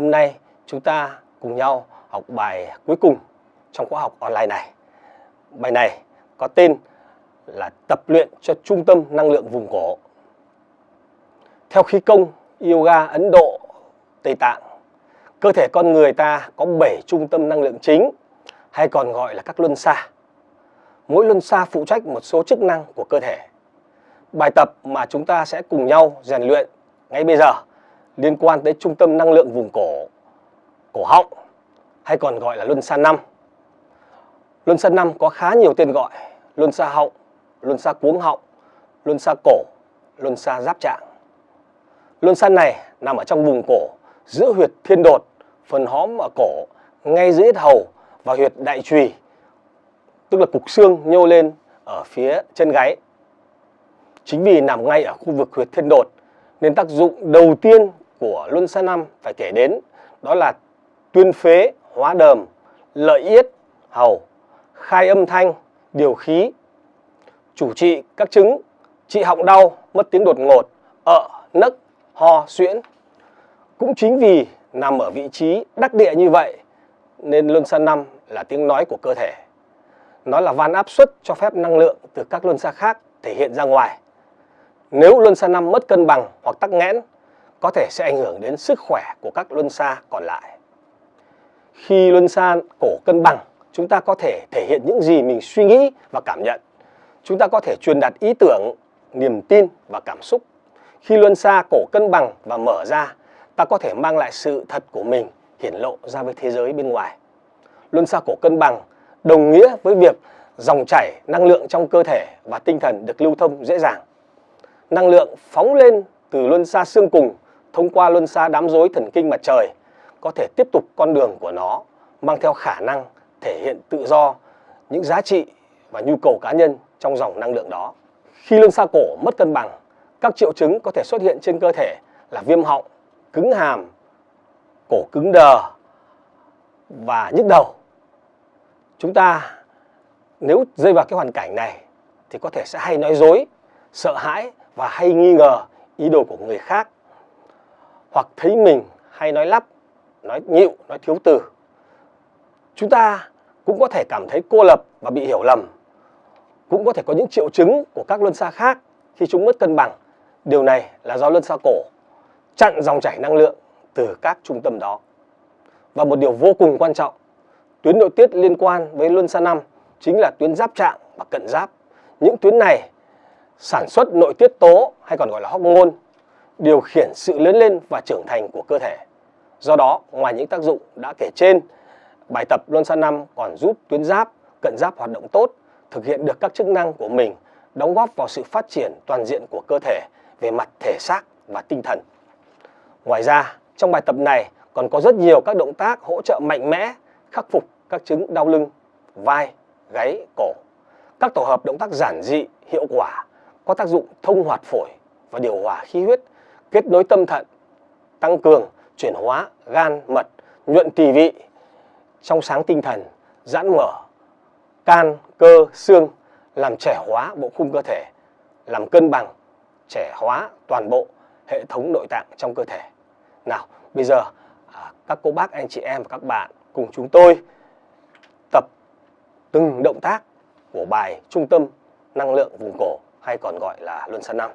Hôm nay chúng ta cùng nhau học bài cuối cùng trong khóa học online này. Bài này có tên là tập luyện cho trung tâm năng lượng vùng cổ. Theo khí công yoga Ấn Độ, Tây Tạng, cơ thể con người ta có 7 trung tâm năng lượng chính hay còn gọi là các luân xa. Mỗi luân xa phụ trách một số chức năng của cơ thể. Bài tập mà chúng ta sẽ cùng nhau rèn luyện ngay bây giờ liên quan tới trung tâm năng lượng vùng cổ, cổ họng hay còn gọi là luân xa 5. Luân xa 5 có khá nhiều tên gọi, luân xa họng, luân xa cuống họng, luân xa cổ, luân xa giáp trạng. Luân xa này nằm ở trong vùng cổ, giữa huyệt thiên đột, phần hóm ở cổ, ngay dưới hầu và huyệt đại trùy, tức là cục xương nhô lên ở phía chân gáy. Chính vì nằm ngay ở khu vực huyệt thiên đột nên tác dụng đầu tiên của luân xa năm phải kể đến đó là tuyên phế, hóa đờm, lợi yết, hầu, khai âm thanh, điều khí, chủ trị các chứng trị họng đau, mất tiếng đột ngột, ợ, nấc, ho, suyễn. Cũng chính vì nằm ở vị trí đắc địa như vậy nên luân xa năm là tiếng nói của cơ thể. Nó là van áp suất cho phép năng lượng từ các luân xa khác thể hiện ra ngoài. Nếu luân xa năm mất cân bằng hoặc tắc nghẽn, có thể sẽ ảnh hưởng đến sức khỏe của các luân xa còn lại. Khi luân xa cổ cân bằng, chúng ta có thể thể hiện những gì mình suy nghĩ và cảm nhận. Chúng ta có thể truyền đạt ý tưởng, niềm tin và cảm xúc. Khi luân xa cổ cân bằng và mở ra, ta có thể mang lại sự thật của mình hiển lộ ra với thế giới bên ngoài. Luân xa cổ cân bằng đồng nghĩa với việc dòng chảy năng lượng trong cơ thể và tinh thần được lưu thông dễ dàng. Năng lượng phóng lên từ luân xa xương cùng thông qua luân xa đám rối thần kinh mặt trời có thể tiếp tục con đường của nó mang theo khả năng thể hiện tự do những giá trị và nhu cầu cá nhân trong dòng năng lượng đó. Khi luân xa cổ mất cân bằng, các triệu chứng có thể xuất hiện trên cơ thể là viêm họng, cứng hàm, cổ cứng đờ và nhức đầu. Chúng ta nếu rơi vào cái hoàn cảnh này thì có thể sẽ hay nói dối, sợ hãi và hay nghi ngờ ý đồ của người khác hoặc thấy mình hay nói lắp, nói nhịu, nói thiếu từ. Chúng ta cũng có thể cảm thấy cô lập và bị hiểu lầm. Cũng có thể có những triệu chứng của các luân xa khác khi chúng mất cân bằng. Điều này là do luân xa cổ chặn dòng chảy năng lượng từ các trung tâm đó. Và một điều vô cùng quan trọng, tuyến nội tiết liên quan với luân xa năm chính là tuyến giáp trạng và cận giáp. Những tuyến này sản xuất nội tiết tố hay còn gọi là hormone điều khiển sự lớn lên và trưởng thành của cơ thể. Do đó, ngoài những tác dụng đã kể trên, bài tập Luân Xa 5 còn giúp tuyến giáp, cận giáp hoạt động tốt, thực hiện được các chức năng của mình, đóng góp vào sự phát triển toàn diện của cơ thể về mặt thể xác và tinh thần. Ngoài ra, trong bài tập này còn có rất nhiều các động tác hỗ trợ mạnh mẽ khắc phục các chứng đau lưng, vai, gáy, cổ. Các tổ hợp động tác giản dị, hiệu quả, có tác dụng thông hoạt phổi và điều hòa khí huyết, kết nối tâm thận, tăng cường, chuyển hóa, gan, mật, nhuận tỳ vị, trong sáng tinh thần, giãn mở, can, cơ, xương, làm trẻ hóa bộ khung cơ thể, làm cân bằng, trẻ hóa toàn bộ hệ thống nội tạng trong cơ thể. Nào, bây giờ à, các cô bác, anh chị em và các bạn cùng chúng tôi tập từng động tác của bài trung tâm năng lượng vùng cổ hay còn gọi là luân xa năm.